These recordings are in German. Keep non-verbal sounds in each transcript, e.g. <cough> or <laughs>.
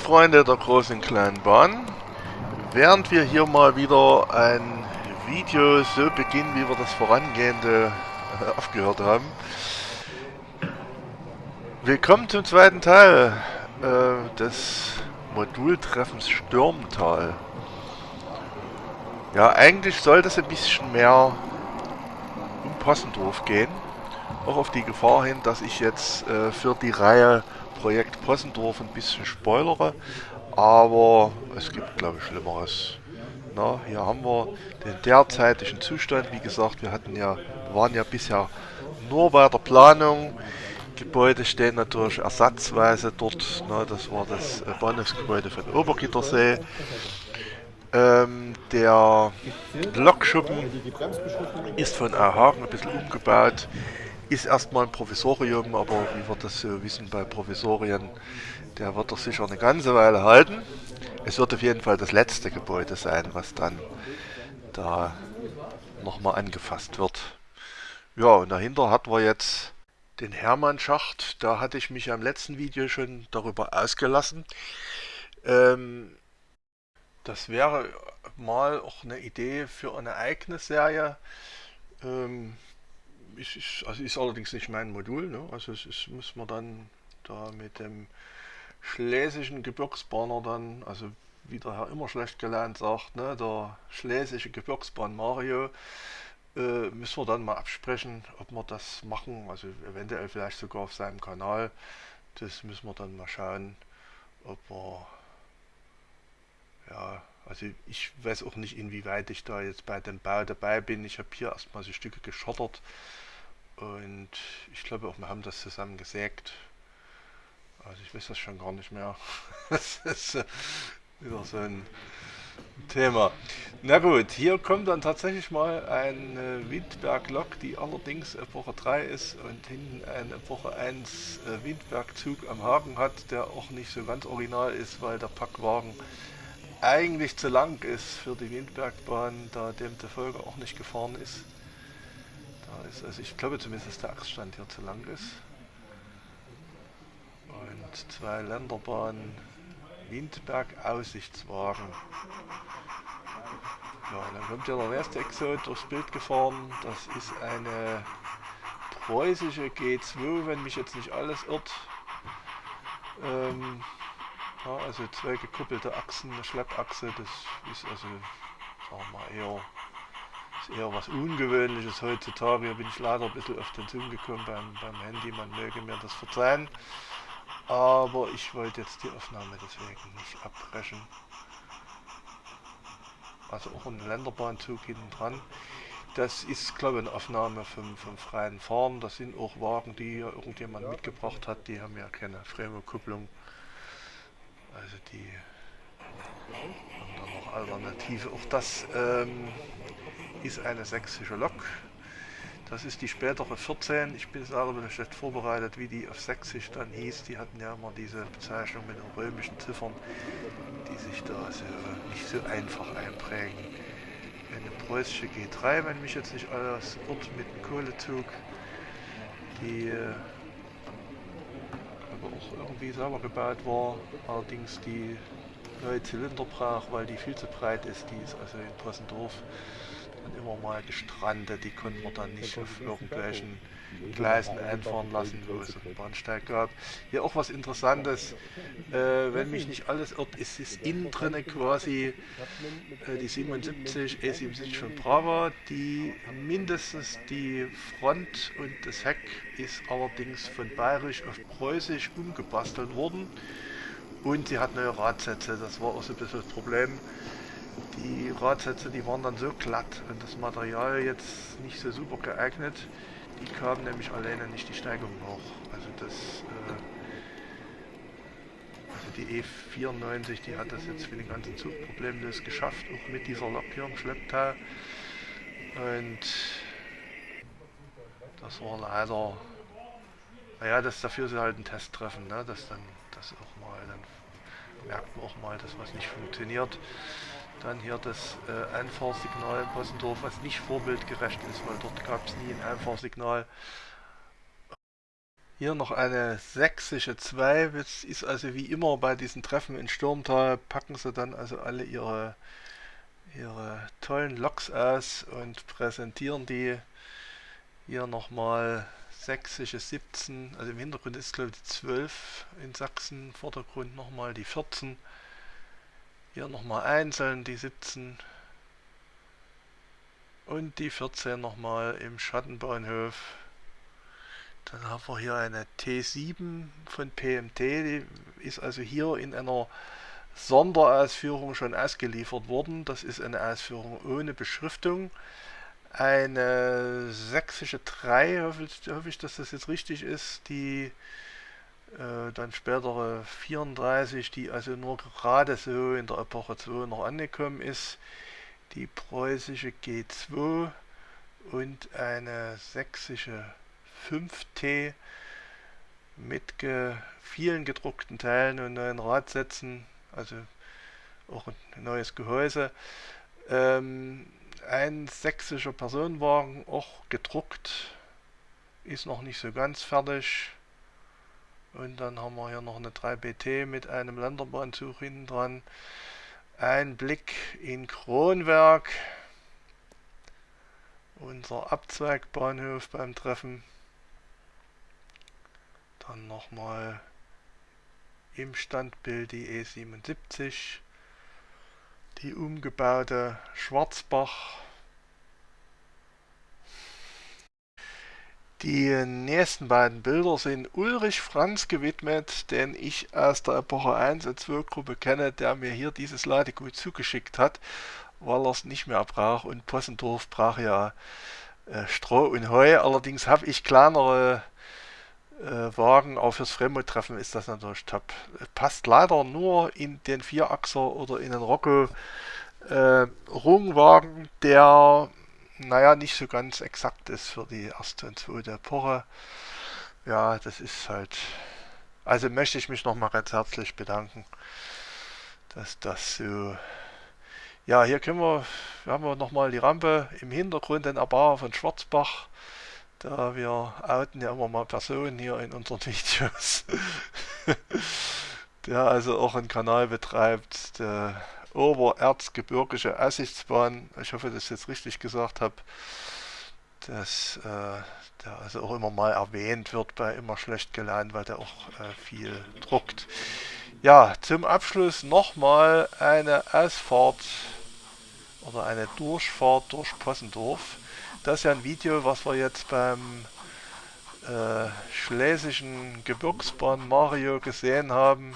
Freunde der großen kleinen Bahn, während wir hier mal wieder ein Video so beginnen, wie wir das vorangehende äh, aufgehört haben. Willkommen zum zweiten Teil äh, des Modultreffens Stürmtal. Ja, eigentlich sollte es ein bisschen mehr um Possendorf gehen. Auch auf die Gefahr hin, dass ich jetzt äh, für die Reihe Projekt Possendorf ein bisschen spoilere, aber es gibt glaube ich Schlimmeres. Na, hier haben wir den derzeitigen Zustand. Wie gesagt, wir hatten ja, waren ja bisher nur bei der Planung. Gebäude stehen natürlich ersatzweise dort. Na, das war das äh, Bahnhofsgebäude von Obergittersee. Ähm, der Lokschuppen ist von Hagen ein bisschen umgebaut ist erstmal ein Provisorium, aber wie wir das so wissen bei Provisorien, der wird doch sicher eine ganze Weile halten. Es wird auf jeden Fall das letzte Gebäude sein, was dann da nochmal angefasst wird. Ja, und dahinter hatten wir jetzt den Hermann-Schacht. Da hatte ich mich ja im letzten Video schon darüber ausgelassen. Ähm, das wäre mal auch eine Idee für eine eigene Serie. Ähm, ist, ist, also ist allerdings nicht mein Modul. Ne? Also es ist, muss man dann da mit dem schlesischen Gebirgsbahner dann, also wie der Herr immer schlecht gelernt sagt, ne, der schlesische Gebirgsbahn Mario, äh, müssen wir dann mal absprechen, ob wir das machen, also eventuell vielleicht sogar auf seinem Kanal. Das müssen wir dann mal schauen, ob wir, ja, also ich weiß auch nicht, inwieweit ich da jetzt bei dem Bau dabei bin. Ich habe hier erstmal so Stücke geschottert. Und ich glaube auch, wir haben das zusammen gesägt. Also ich weiß das schon gar nicht mehr. <laughs> das ist äh, wieder so ein Thema. Na gut, hier kommt dann tatsächlich mal eine Windberg-Lok, die allerdings Epoche 3 ist und hinten ein Epoche 1 äh, Windberg-Zug am Haken hat, der auch nicht so ganz original ist, weil der Packwagen eigentlich zu lang ist für die Windbergbahn, da dem der Folge auch nicht gefahren ist ist. Also ich glaube zumindest, dass der Achsstand hier zu lang ist. Und zwei Länderbahnen, Windberg Aussichtswagen. Ja, dann kommt ja der nächste Exot durchs Bild gefahren. Das ist eine preußische G2, wenn mich jetzt nicht alles irrt. Ähm, ja, also zwei gekuppelte Achsen, eine Schleppachse, das ist also, sagen wir mal, eher eher was Ungewöhnliches heutzutage. Hier bin ich leider ein bisschen auf den Zoom gekommen beim, beim Handy, man möge mir das verzeihen. Aber ich wollte jetzt die Aufnahme deswegen nicht abbrechen. Also auch ein Länderbahnzug hinten dran. Das ist, glaube ich, eine Aufnahme vom, vom freien Fahren. Das sind auch Wagen, die hier irgendjemand mitgebracht hat. Die haben ja keine Fremokupplung. Also die haben dann noch Alternative. Auch das ähm, ist eine sächsische Lok. Das ist die spätere 14. Ich bin selber ein schlecht vorbereitet, wie die auf sächsisch dann hieß. Die hatten ja immer diese Bezeichnung mit den römischen Ziffern, die sich da so nicht so einfach einprägen. Eine preußische G3, wenn mich jetzt nicht alles irrt, mit einem Kohlezug, die äh, aber auch irgendwie selber gebaut war, allerdings die neue Zylinder brach, weil die viel zu breit ist. Die ist also in Possendorf dann immer mal gestrandet. Die konnten wir dann nicht auf irgendwelchen Gleisen einfahren lassen, wo es einen Bahnsteig gab. Hier auch was Interessantes, äh, wenn mich nicht alles irrt, ist es innen drin quasi äh, die 77, E77 von Brava, die mindestens die Front und das Heck ist allerdings von bayerisch auf preußisch umgebastelt worden. Und sie hat neue Radsätze, das war auch so ein bisschen das Problem die Radsätze, die waren dann so glatt und das Material jetzt nicht so super geeignet. Die kamen nämlich alleine nicht die Steigung hoch. Also das, äh, also die E94, die hat das jetzt für den ganzen Zug problemlos geschafft, auch mit dieser im Schlepptau. Und das war leider, naja, das dafür sie halt einen Test treffen, ne? dass dann das auch mal, dann merkt man auch mal, dass was nicht funktioniert. Dann hier das äh, Einfahrsignal in Possendorf, was nicht vorbildgerecht ist, weil dort gab es nie ein Einfahrsignal. Hier noch eine sächsische 2. Das ist also wie immer bei diesen Treffen in Stürmtal, packen sie dann also alle ihre, ihre tollen Loks aus und präsentieren die. Hier nochmal sächsische 17, also im Hintergrund ist glaube ich die 12 in Sachsen, Vordergrund nochmal die 14. Hier nochmal einzeln die 17 und die 14 nochmal im Schattenbahnhof. Dann haben wir hier eine T7 von PMT, die ist also hier in einer Sonderausführung schon ausgeliefert worden. Das ist eine Ausführung ohne Beschriftung. Eine sächsische 3, hoffe ich, hoffe ich dass das jetzt richtig ist, die äh, dann spätere 34, die also nur gerade so in der Epoche 2 noch angekommen ist. Die preußische G2 und eine sächsische 5T mit ge vielen gedruckten Teilen und neuen Radsätzen, also auch ein neues Gehäuse. Ähm, ein sächsischer Personenwagen, auch gedruckt, ist noch nicht so ganz fertig. Und dann haben wir hier noch eine 3BT mit einem Länderbahnzug hinten dran. Ein Blick in Kronwerk, unser Abzweigbahnhof beim Treffen. Dann nochmal im Standbild die E77, die umgebaute Schwarzbach. Die nächsten beiden Bilder sind Ulrich Franz gewidmet, den ich aus der Epoche 1 und 2 Gruppe kenne, der mir hier dieses Ladegut zugeschickt hat, weil er es nicht mehr braucht und Possendorf braucht ja äh, Stroh und Heu. Allerdings habe ich kleinere äh, Wagen, auch fürs Fremdtreffen ist das natürlich top. Passt leider nur in den Vierachser oder in den Rocco äh, Rungwagen, der naja nicht so ganz exakt ist für die erste und zweite Epoche. Ja, das ist halt. Also möchte ich mich nochmal ganz herzlich bedanken, dass das so. Ja, hier können wir, wir haben wir nochmal die Rampe im Hintergrund, den Erbauer von Schwarzbach. Da wir outen ja immer mal Personen hier in unseren <laughs> Videos. der also auch einen Kanal betreibt, der Obererzgebirgische Aussichtsbahn. Ich hoffe, dass ich jetzt richtig gesagt habe. Dass äh, der also auch immer mal erwähnt wird bei immer schlecht gelernt, weil der auch äh, viel druckt. Ja, zum Abschluss nochmal eine Ausfahrt oder eine Durchfahrt durch Possendorf. Das ist ja ein Video, was wir jetzt beim äh, Schlesischen Gebirgsbahn Mario gesehen haben.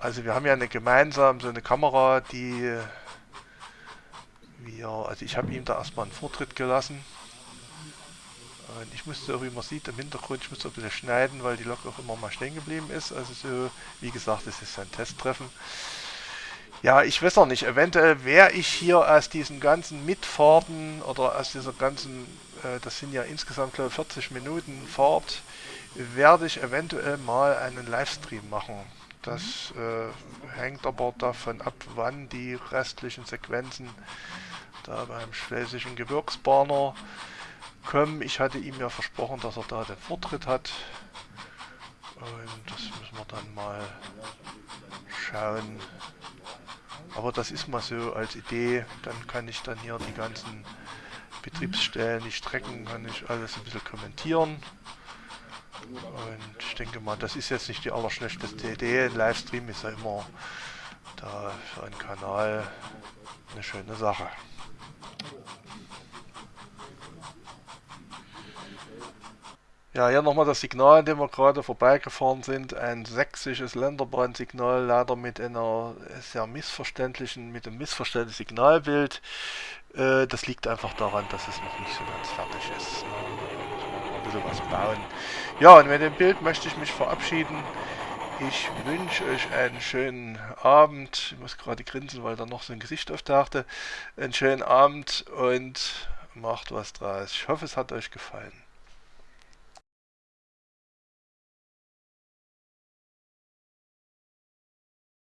Also wir haben ja eine gemeinsam so eine Kamera, die wir, also ich habe ihm da erstmal einen Vortritt gelassen. Und ich musste, wie man sieht im Hintergrund, ich musste ein bisschen schneiden, weil die Lok auch immer mal stehen geblieben ist. Also so, wie gesagt, das ist ein Testtreffen. Ja, ich weiß auch nicht. Eventuell wäre ich hier aus diesen ganzen Mitfahrten oder aus dieser ganzen, äh, das sind ja insgesamt glaube ich 40 Minuten Fahrt, werde ich eventuell mal einen Livestream machen. Das äh, hängt aber davon ab, wann die restlichen Sequenzen da beim Schlesischen Gebirgsbahner kommen. Ich hatte ihm ja versprochen, dass er da den Vortritt hat. Und das müssen wir dann mal schauen, aber das ist mal so als Idee. Dann kann ich dann hier die ganzen Betriebsstellen, die Strecken, kann ich alles ein bisschen kommentieren. Und ich denke mal, das ist jetzt nicht die allerschlechteste Idee. Ein Livestream ist ja immer da für einen Kanal eine schöne Sache. Ja, hier nochmal das Signal, an dem wir gerade vorbeigefahren sind. Ein sächsisches Länderbahnsignal, leider mit einer sehr missverständlichen, mit einem missverständlichen Signalbild. Äh, das liegt einfach daran, dass es noch nicht so ganz fertig ist. Bisschen was bauen. Ja, und mit dem Bild möchte ich mich verabschieden. Ich wünsche euch einen schönen Abend. Ich muss gerade grinsen, weil da noch so ein Gesicht auftauchte. Einen schönen Abend und macht was draus. Ich hoffe, es hat euch gefallen.